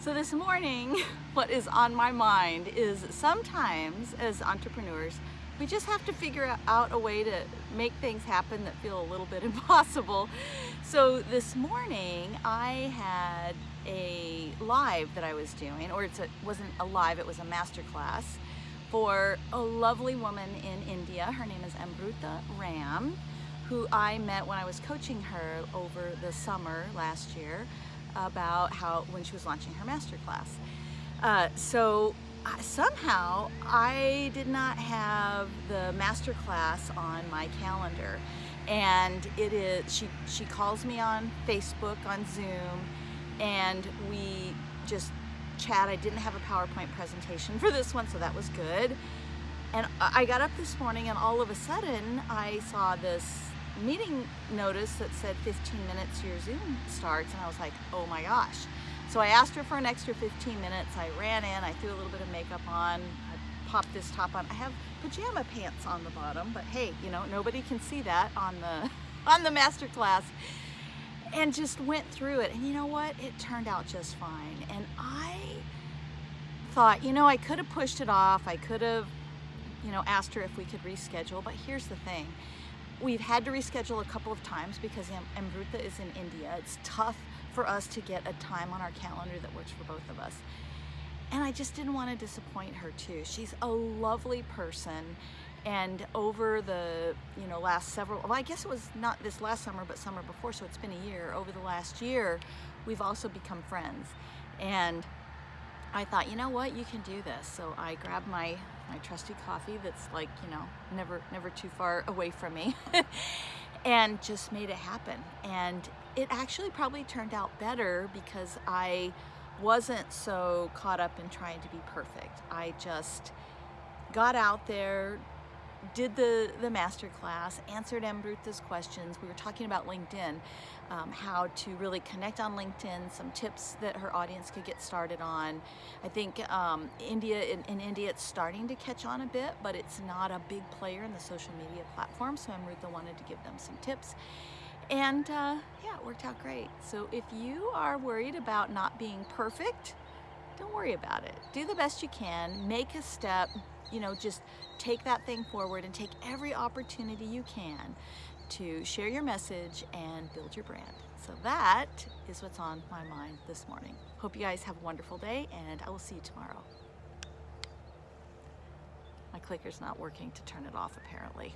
So this morning, what is on my mind is sometimes as entrepreneurs, we just have to figure out a way to make things happen that feel a little bit impossible. So this morning I had a live that I was doing, or it wasn't a live, it was a master class for a lovely woman in India. Her name is Amruta Ram, who I met when I was coaching her over the summer last year about how when she was launching her master class. Uh, so somehow I did not have the master class on my calendar. And it is she she calls me on Facebook on Zoom and we just chat. I didn't have a PowerPoint presentation for this one so that was good. And I got up this morning and all of a sudden I saw this meeting notice that said 15 minutes your Zoom starts and I was like oh my gosh so I asked her for an extra 15 minutes. I ran in, I threw a little bit of makeup on, I popped this top on. I have pajama pants on the bottom, but hey, you know, nobody can see that on the, on the master class. And just went through it. And you know what? It turned out just fine. And I thought, you know, I could have pushed it off. I could have, you know, asked her if we could reschedule. But here's the thing. We've had to reschedule a couple of times because Amruta is in India. It's tough for us to get a time on our calendar that works for both of us. And I just didn't want to disappoint her too. She's a lovely person and over the you know last several well I guess it was not this last summer but summer before so it's been a year over the last year we've also become friends and I thought you know what? You can do this. So I grabbed my my trusty coffee that's like you know never never too far away from me and just made it happen. And it actually probably turned out better because I wasn't so caught up in trying to be perfect. I just got out there, did the, the master class, answered Amruta's questions. We were talking about LinkedIn, um, how to really connect on LinkedIn, some tips that her audience could get started on. I think um, India in, in, India it's starting to catch on a bit, but it's not a big player in the social media platform, so Amruta wanted to give them some tips. And uh, yeah, it worked out great. So if you are worried about not being perfect, don't worry about it. Do the best you can, make a step, you know, just take that thing forward and take every opportunity you can to share your message and build your brand. So that is what's on my mind this morning. Hope you guys have a wonderful day and I will see you tomorrow. My clicker's not working to turn it off apparently.